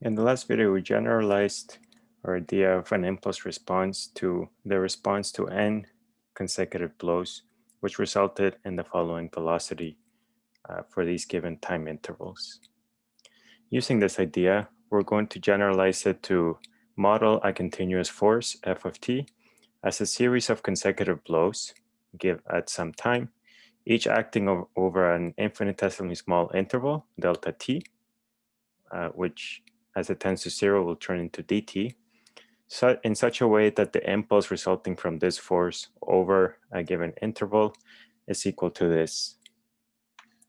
In the last video, we generalized our idea of an impulse response to the response to n consecutive blows, which resulted in the following velocity uh, for these given time intervals. Using this idea, we're going to generalize it to model a continuous force, f of t, as a series of consecutive blows give at some time, each acting over an infinitesimally small interval, delta t, uh, which as it tends to zero will turn into dt, so in such a way that the impulse resulting from this force over a given interval is equal to this.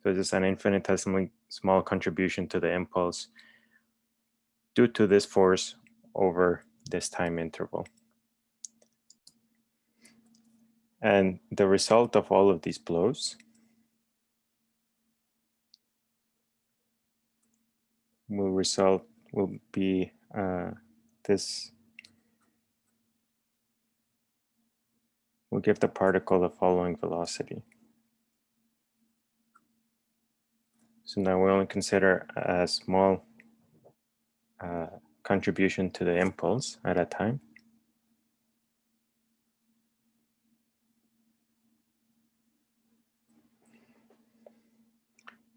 So this is an infinitesimally small contribution to the impulse due to this force over this time interval. And the result of all of these blows will result will be uh, this will give the particle the following velocity. So now we only consider a small uh, contribution to the impulse at a time.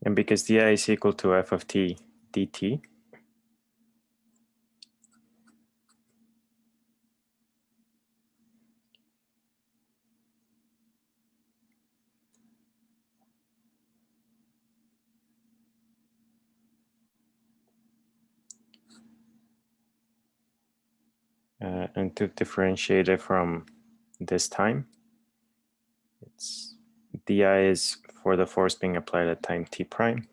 And because di is equal to f of t dt, uh, and to differentiate it from this time, it's di is for the force being applied at time t prime.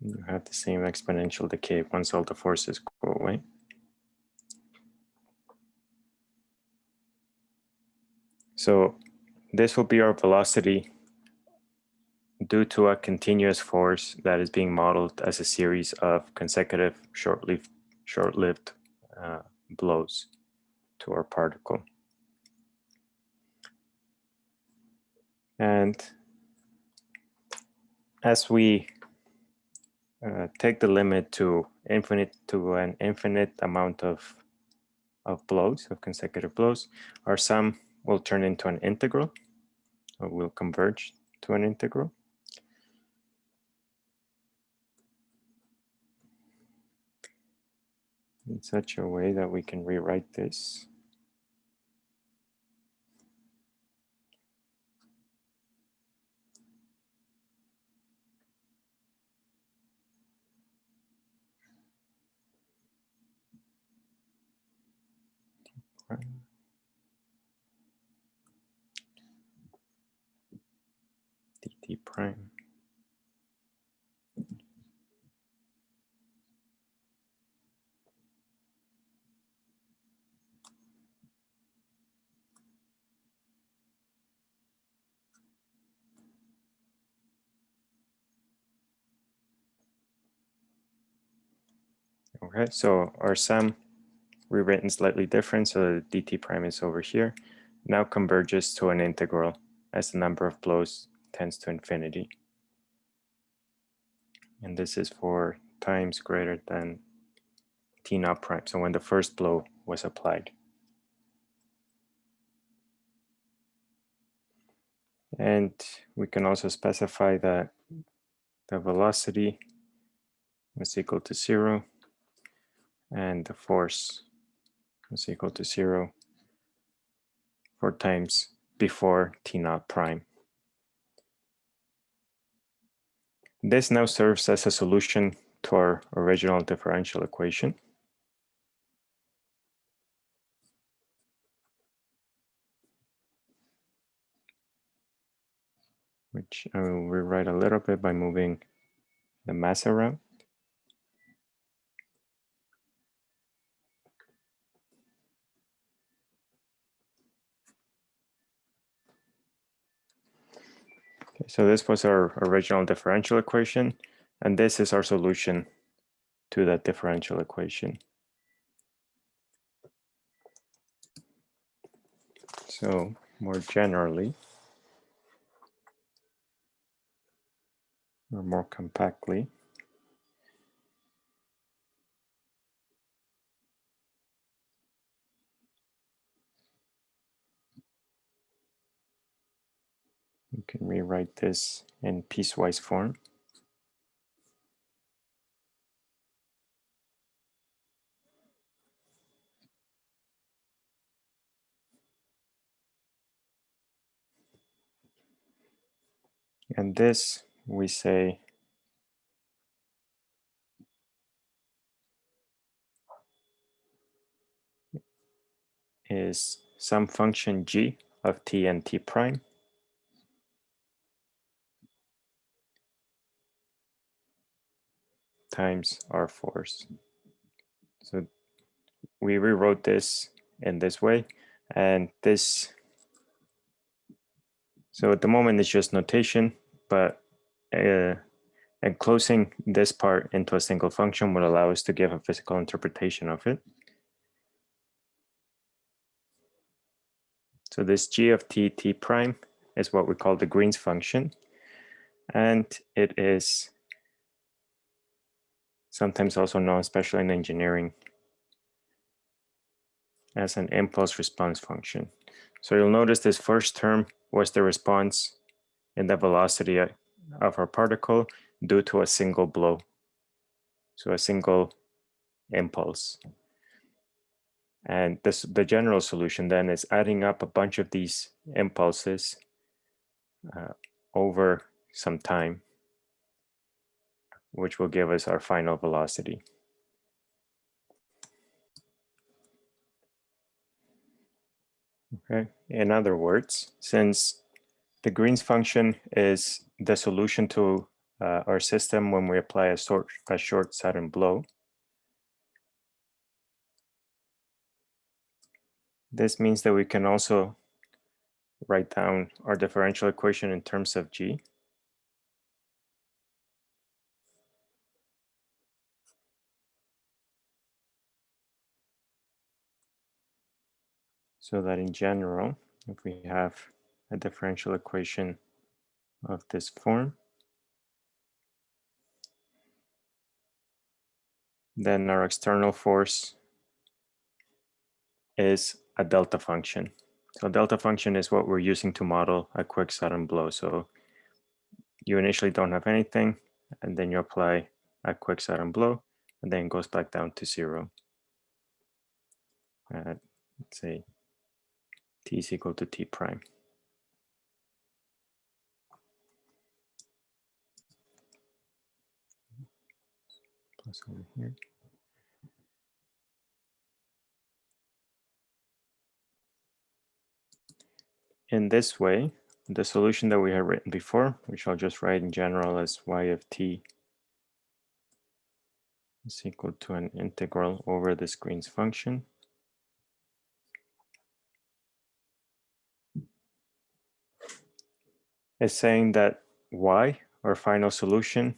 You have the same exponential decay once all the forces go away. So this will be our velocity due to a continuous force that is being modeled as a series of consecutive short-lived short-lived uh, blows to our particle. And as we uh, take the limit to infinite to an infinite amount of of blows of consecutive blows, our sum will turn into an integral or will converge to an integral. In such a way that we can rewrite this dt prime. Okay, so our sum rewritten slightly different, so the dt prime is over here, now converges to an integral as the number of blows tends to infinity. And this is for times greater than t naught prime, so when the first blow was applied. And we can also specify that the velocity is equal to zero and the force is equal to zero for times before t naught prime. This now serves as a solution to our original differential equation. which I will rewrite a little bit by moving the mass around. Okay, so this was our original differential equation, and this is our solution to that differential equation. So more generally, or more compactly, can rewrite this in piecewise form. And this we say is some function g of t and t prime times r force. So we rewrote this in this way and this so at the moment it's just notation but uh, enclosing this part into a single function would allow us to give a physical interpretation of it. So this g of t, t prime is what we call the Green's function. And it is sometimes also known, especially in engineering, as an impulse response function. So you'll notice this first term was the response in the velocity of our particle due to a single blow. So a single impulse. And this, the general solution then is adding up a bunch of these impulses uh, over some time, which will give us our final velocity. Okay. In other words, since the Green's function is the solution to uh, our system when we apply a short, a short sudden blow. This means that we can also write down our differential equation in terms of G. So that in general, if we have a differential equation of this form, then our external force is a delta function. So delta function is what we're using to model a quick sudden blow. So you initially don't have anything, and then you apply a quick sudden blow, and then it goes back down to zero. Uh, let's say t is equal to t prime. Plus over here. In this way, the solution that we had written before, which I'll just write in general as y of t is equal to an integral over the Green's function. Is saying that y, our final solution,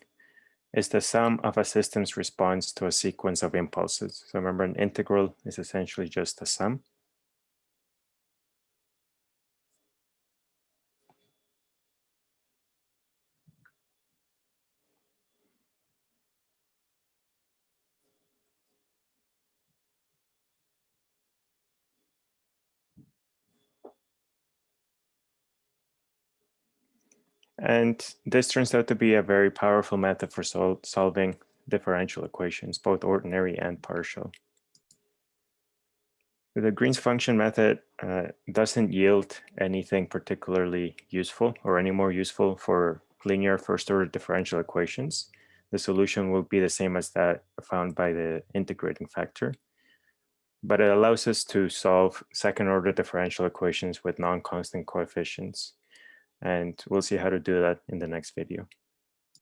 is the sum of a system's response to a sequence of impulses. So remember, an integral is essentially just a sum. And this turns out to be a very powerful method for sol solving differential equations, both ordinary and partial. The Green's function method uh, doesn't yield anything particularly useful or any more useful for linear first order differential equations. The solution will be the same as that found by the integrating factor. But it allows us to solve second order differential equations with non-constant coefficients. And we'll see how to do that in the next video.